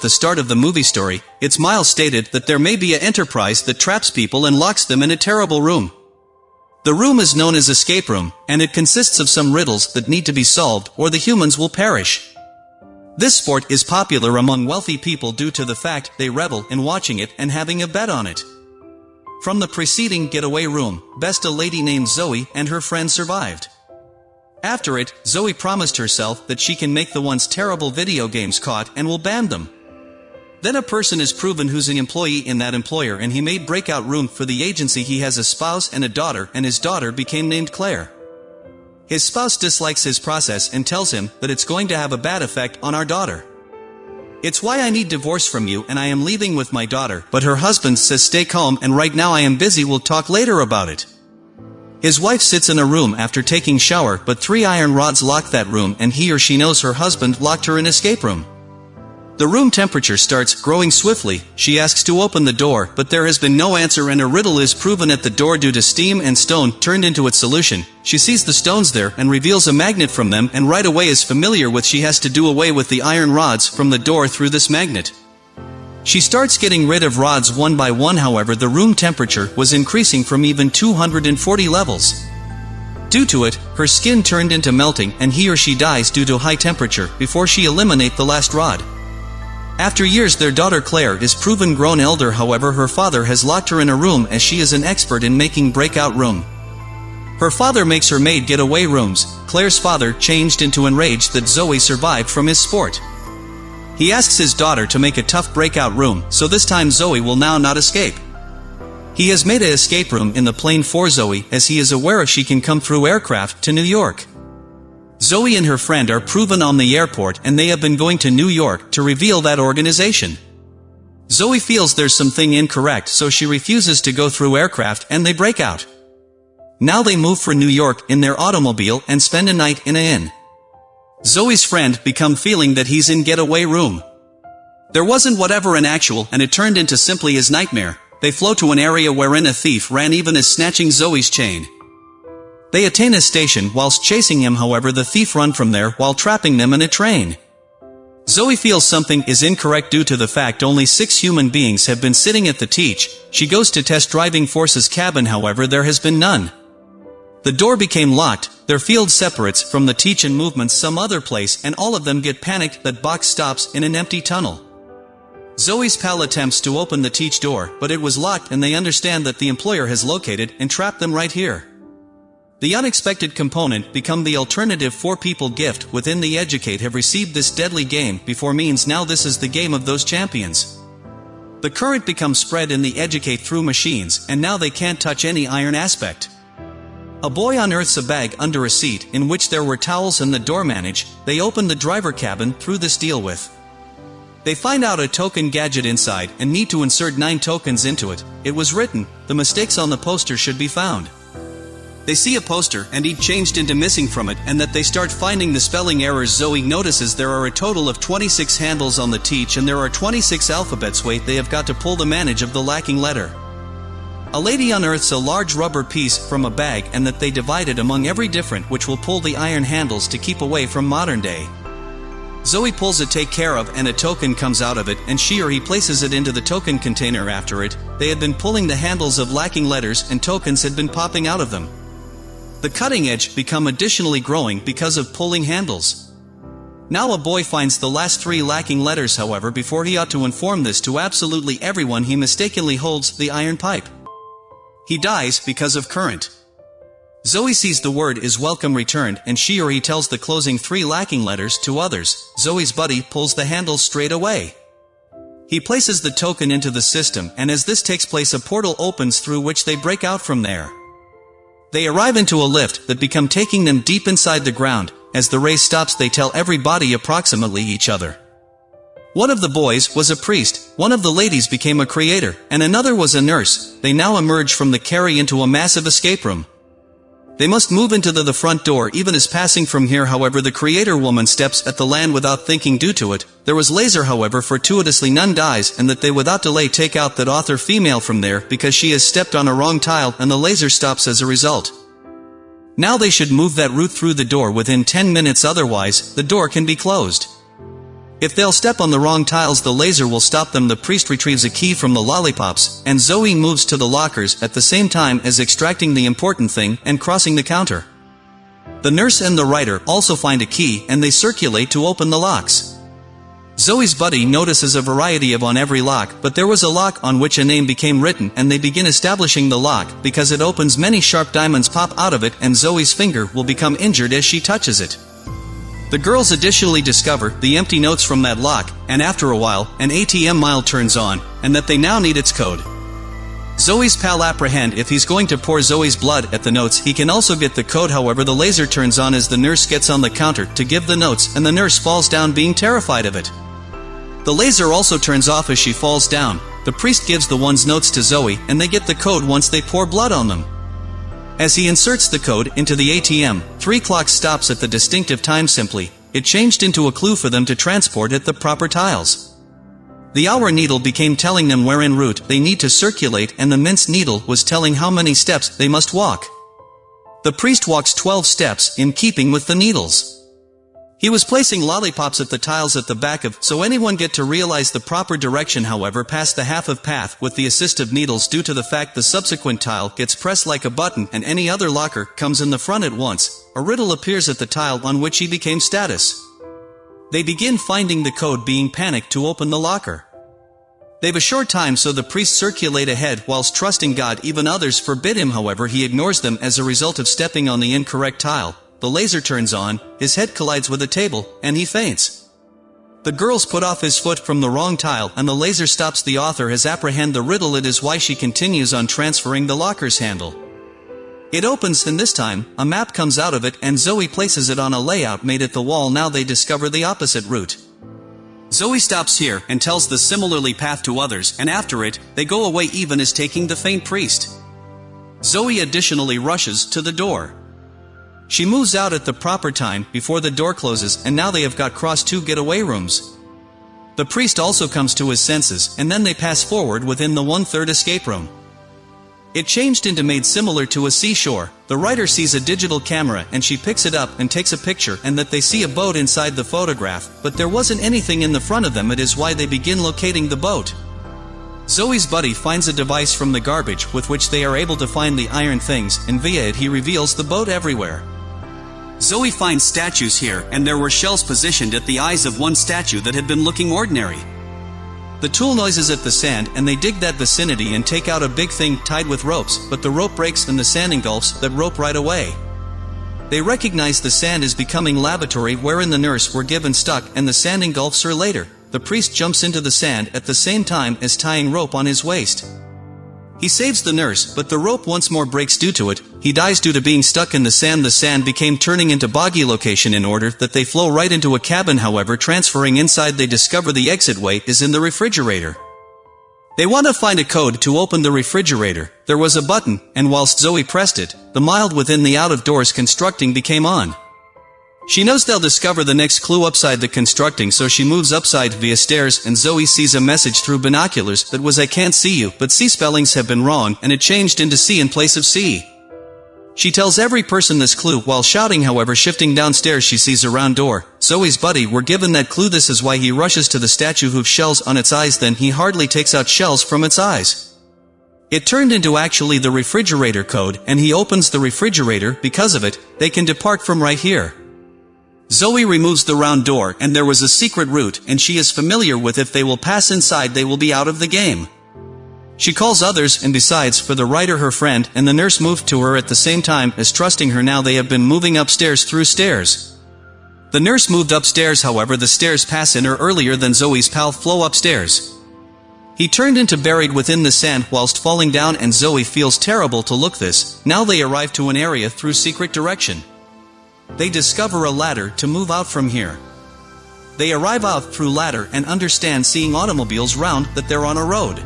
at the start of the movie story, it's Miles stated that there may be a enterprise that traps people and locks them in a terrible room. The room is known as escape room, and it consists of some riddles that need to be solved or the humans will perish. This sport is popular among wealthy people due to the fact they revel in watching it and having a bet on it. From the preceding getaway room, best a lady named Zoe and her friend survived. After it, Zoe promised herself that she can make the once terrible video games caught and will ban them. Then a person is proven who's an employee in that employer and he made breakout room for the agency he has a spouse and a daughter and his daughter became named Claire. His spouse dislikes his process and tells him that it's going to have a bad effect on our daughter. It's why I need divorce from you and I am leaving with my daughter, but her husband says stay calm and right now I am busy we'll talk later about it. His wife sits in a room after taking shower but three iron rods lock that room and he or she knows her husband locked her in escape room. The room temperature starts growing swiftly, she asks to open the door, but there has been no answer and a riddle is proven at the door due to steam and stone turned into its solution. She sees the stones there and reveals a magnet from them and right away is familiar with she has to do away with the iron rods from the door through this magnet. She starts getting rid of rods one by one however the room temperature was increasing from even 240 levels. Due to it, her skin turned into melting and he or she dies due to high temperature before she eliminate the last rod. After years their daughter Claire is proven grown elder however her father has locked her in a room as she is an expert in making breakout room. Her father makes her maid get away rooms, Claire's father changed into enraged that Zoe survived from his sport. He asks his daughter to make a tough breakout room, so this time Zoe will now not escape. He has made a escape room in the plane for Zoe as he is aware she can come through aircraft to New York. Zoe and her friend are proven on the airport and they have been going to New York to reveal that organization. Zoe feels there's something incorrect so she refuses to go through aircraft and they break out. Now they move for New York in their automobile and spend a night in a inn. Zoe's friend become feeling that he's in getaway room. There wasn't whatever an actual and it turned into simply his nightmare. They flow to an area wherein a thief ran even as snatching Zoe's chain. They attain a station whilst chasing him however the thief run from there while trapping them in a train. Zoe feels something is incorrect due to the fact only six human beings have been sitting at the teach, she goes to test driving force's cabin however there has been none. The door became locked, their field separates from the teach and movements some other place and all of them get panicked that box stops in an empty tunnel. Zoe's pal attempts to open the teach door, but it was locked and they understand that the employer has located and trapped them right here. The unexpected component become the alternative for people gift within the educate have received this deadly game before means now this is the game of those champions. The current becomes spread in the educate through machines and now they can't touch any iron aspect. A boy unearths a bag under a seat in which there were towels and the door manage, they open the driver cabin through this deal with. They find out a token gadget inside and need to insert 9 tokens into it. It was written, the mistakes on the poster should be found. They see a poster and he changed into missing from it and that they start finding the spelling errors Zoe notices there are a total of 26 handles on the teach and there are 26 alphabets wait they have got to pull the manage of the lacking letter. A lady unearths a large rubber piece from a bag and that they divide it among every different which will pull the iron handles to keep away from modern day. Zoe pulls it take care of and a token comes out of it and she or he places it into the token container after it, they had been pulling the handles of lacking letters and tokens had been popping out of them. The cutting edge become additionally growing because of pulling handles. Now a boy finds the last three lacking letters however before he ought to inform this to absolutely everyone he mistakenly holds the iron pipe. He dies because of current. Zoe sees the word is welcome returned and she or he tells the closing three lacking letters to others. Zoe's buddy pulls the handle straight away. He places the token into the system and as this takes place a portal opens through which they break out from there. They arrive into a lift that become taking them deep inside the ground. As the race stops they tell everybody approximately each other. One of the boys was a priest, one of the ladies became a creator, and another was a nurse. They now emerge from the carry into a massive escape room. They must move into the, the front door even as passing from here however the creator woman steps at the land without thinking due to it. There was laser however fortuitously none dies and that they without delay take out that author female from there because she has stepped on a wrong tile and the laser stops as a result. Now they should move that route through the door within 10 minutes otherwise, the door can be closed. If they'll step on the wrong tiles the laser will stop them the priest retrieves a key from the lollipops, and Zoe moves to the lockers at the same time as extracting the important thing and crossing the counter. The nurse and the writer also find a key and they circulate to open the locks. Zoe's buddy notices a variety of on every lock, but there was a lock on which a name became written and they begin establishing the lock, because it opens many sharp diamonds pop out of it and Zoe's finger will become injured as she touches it. The girls additionally discover the empty notes from that lock, and after a while, an ATM mile turns on, and that they now need its code. Zoe's pal apprehend if he's going to pour Zoe's blood at the notes he can also get the code however the laser turns on as the nurse gets on the counter to give the notes and the nurse falls down being terrified of it. The laser also turns off as she falls down, the priest gives the one's notes to Zoe and they get the code once they pour blood on them. As he inserts the code into the ATM, 3 clock stops at the distinctive time simply, it changed into a clue for them to transport at the proper tiles. The hour needle became telling them where en route they need to circulate and the mince needle was telling how many steps they must walk. The priest walks 12 steps, in keeping with the needles. He was placing lollipops at the tiles at the back of, so anyone get to realize the proper direction however past the half of path with the assist of needles due to the fact the subsequent tile gets pressed like a button and any other locker comes in the front at once, a riddle appears at the tile on which he became status. They begin finding the code being panicked to open the locker. They've a short time so the priests circulate ahead whilst trusting God even others forbid him however he ignores them as a result of stepping on the incorrect tile. The laser turns on, his head collides with a table, and he faints. The girls put off his foot from the wrong tile and the laser stops the author has apprehend the riddle it is why she continues on transferring the locker's handle. It opens and this time, a map comes out of it and Zoe places it on a layout made at the wall now they discover the opposite route. Zoe stops here and tells the similarly path to others and after it, they go away even as taking the faint priest. Zoe additionally rushes to the door. She moves out at the proper time before the door closes and now they have got cross two getaway rooms. The priest also comes to his senses and then they pass forward within the one-third escape room. It changed into made similar to a seashore. The writer sees a digital camera and she picks it up and takes a picture and that they see a boat inside the photograph, but there wasn't anything in the front of them it is why they begin locating the boat. Zoe's buddy finds a device from the garbage with which they are able to find the iron things and via it he reveals the boat everywhere. Zoe finds statues here and there were shells positioned at the eyes of one statue that had been looking ordinary. The tool noises at the sand and they dig that vicinity and take out a big thing tied with ropes, but the rope breaks and the sand engulfs that rope right away. They recognize the sand is becoming lavatory wherein the nurse were given stuck and the sand engulfs her later. The priest jumps into the sand at the same time as tying rope on his waist. He saves the nurse, but the rope once more breaks due to it, he dies due to being stuck in the sand the sand became turning into boggy location in order that they flow right into a cabin however transferring inside they discover the exit way is in the refrigerator. They want to find a code to open the refrigerator, there was a button, and whilst Zoe pressed it, the mild within the out of doors constructing became on. She knows they'll discover the next clue upside the constructing so she moves upside via stairs and Zoe sees a message through binoculars that was I can't see you but C spellings have been wrong and it changed into C in place of C. She tells every person this clue while shouting however shifting downstairs she sees a round door. Zoe's buddy were given that clue this is why he rushes to the statue who shells on its eyes then he hardly takes out shells from its eyes. It turned into actually the refrigerator code and he opens the refrigerator because of it, they can depart from right here. Zoe removes the round door and there was a secret route and she is familiar with if they will pass inside they will be out of the game. She calls others and besides for the writer her friend and the nurse moved to her at the same time as trusting her now they have been moving upstairs through stairs. The nurse moved upstairs however the stairs pass in her earlier than Zoe's pal flow upstairs. He turned into buried within the sand whilst falling down and Zoe feels terrible to look this, now they arrive to an area through secret direction. They discover a ladder to move out from here. They arrive out through ladder and understand seeing automobiles round that they're on a road.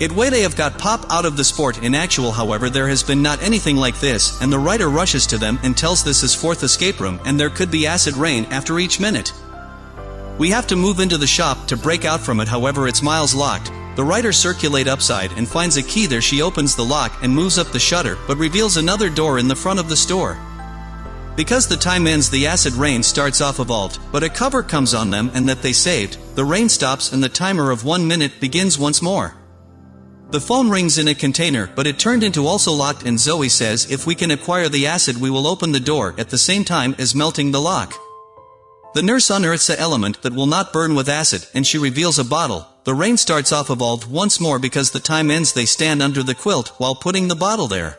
It way they have got pop out of the sport in actual however there has been not anything like this and the writer rushes to them and tells this is fourth escape room and there could be acid rain after each minute. We have to move into the shop to break out from it however it's miles locked. The writer circulate upside and finds a key there she opens the lock and moves up the shutter but reveals another door in the front of the store. Because the time ends the acid rain starts off a vault, but a cover comes on them and that they saved, the rain stops and the timer of one minute begins once more. The phone rings in a container but it turned into also locked and Zoe says if we can acquire the acid we will open the door at the same time as melting the lock. The nurse unearths a element that will not burn with acid and she reveals a bottle. The rain starts off evolved once more because the time ends they stand under the quilt while putting the bottle there.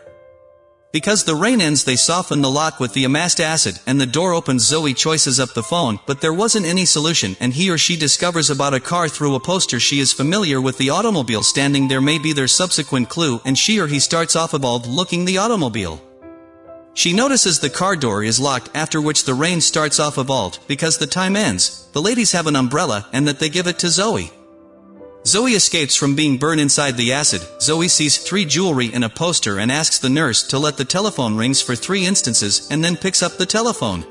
Because the rain ends they soften the lock with the amassed acid and the door opens Zoe choices up the phone but there wasn't any solution and he or she discovers about a car through a poster she is familiar with the automobile standing there may be their subsequent clue and she or he starts off about looking the automobile. She notices the car door is locked after which the rain starts off vault because the time ends, the ladies have an umbrella and that they give it to Zoe. Zoe escapes from being burned inside the acid. Zoe sees three jewelry in a poster and asks the nurse to let the telephone rings for three instances and then picks up the telephone.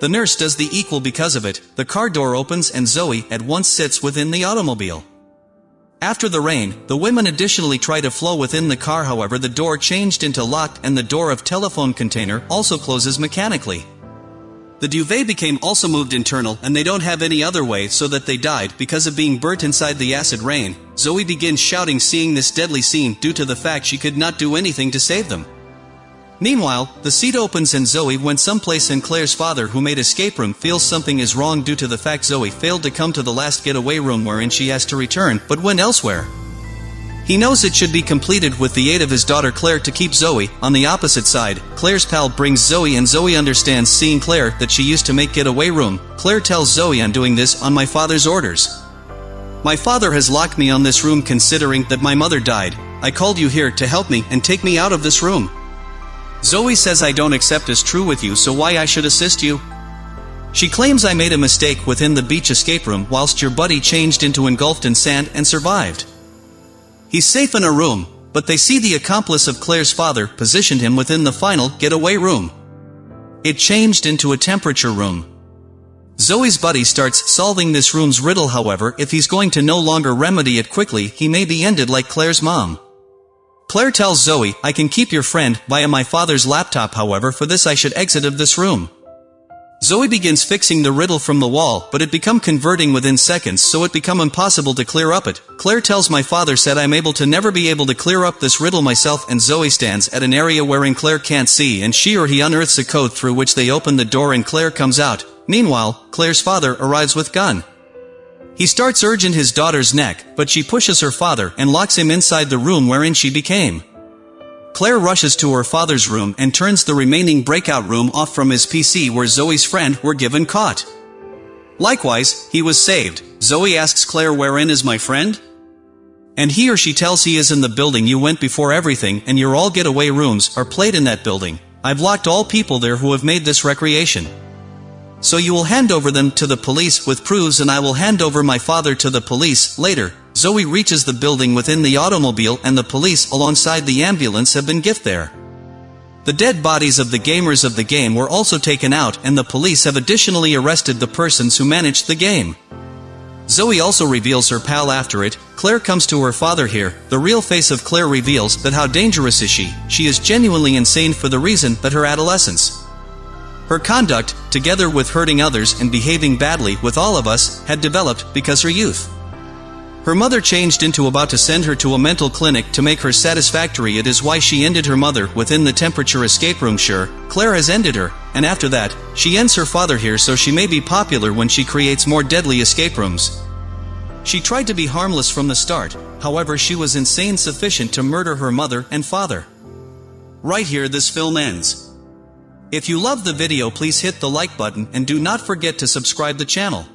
The nurse does the equal because of it. The car door opens and Zoe at once sits within the automobile. After the rain, the women additionally try to flow within the car however the door changed into locked and the door of telephone container also closes mechanically. The duvet became also moved internal and they don't have any other way so that they died because of being burnt inside the acid rain. Zoe begins shouting seeing this deadly scene due to the fact she could not do anything to save them. Meanwhile, the seat opens and Zoe went someplace and Claire's father who made escape room feels something is wrong due to the fact Zoe failed to come to the last getaway room wherein she has to return but went elsewhere. He knows it should be completed with the aid of his daughter Claire to keep Zoe. On the opposite side, Claire's pal brings Zoe and Zoe understands seeing Claire that she used to make getaway room. Claire tells Zoe I'm doing this on my father's orders. My father has locked me on this room considering that my mother died. I called you here to help me and take me out of this room. Zoe says I don't accept as true with you so why I should assist you? She claims I made a mistake within the beach escape room whilst your buddy changed into engulfed in sand and survived. He's safe in a room, but they see the accomplice of Claire's father positioned him within the final getaway room. It changed into a temperature room. Zoe's buddy starts solving this room's riddle however if he's going to no longer remedy it quickly he may be ended like Claire's mom. Claire tells Zoe, I can keep your friend via my father's laptop however for this I should exit of this room. Zoe begins fixing the riddle from the wall, but it become converting within seconds so it become impossible to clear up it. Claire tells my father said I'm able to never be able to clear up this riddle myself and Zoe stands at an area wherein Claire can't see and she or he unearths a code through which they open the door and Claire comes out. Meanwhile, Claire's father arrives with gun. He starts urging his daughter's neck, but she pushes her father and locks him inside the room wherein she became. Claire rushes to her father's room and turns the remaining breakout room off from his PC where Zoe's friend were given caught. Likewise, he was saved. Zoe asks Claire wherein is my friend? And he or she tells he is in the building you went before everything and your all getaway rooms are played in that building. I've locked all people there who have made this recreation. So you will hand over them to the police with proofs and I will hand over my father to the police later. Zoe reaches the building within the automobile and the police alongside the ambulance have been gift there. The dead bodies of the gamers of the game were also taken out and the police have additionally arrested the persons who managed the game. Zoe also reveals her pal after it, Claire comes to her father here, the real face of Claire reveals that how dangerous is she, she is genuinely insane for the reason that her adolescence. Her conduct, together with hurting others and behaving badly with all of us, had developed because her youth. Her mother changed into about to send her to a mental clinic to make her satisfactory it is why she ended her mother within the temperature escape room sure, Claire has ended her, and after that, she ends her father here so she may be popular when she creates more deadly escape rooms. She tried to be harmless from the start, however she was insane sufficient to murder her mother and father. Right here this film ends. If you love the video please hit the like button and do not forget to subscribe the channel.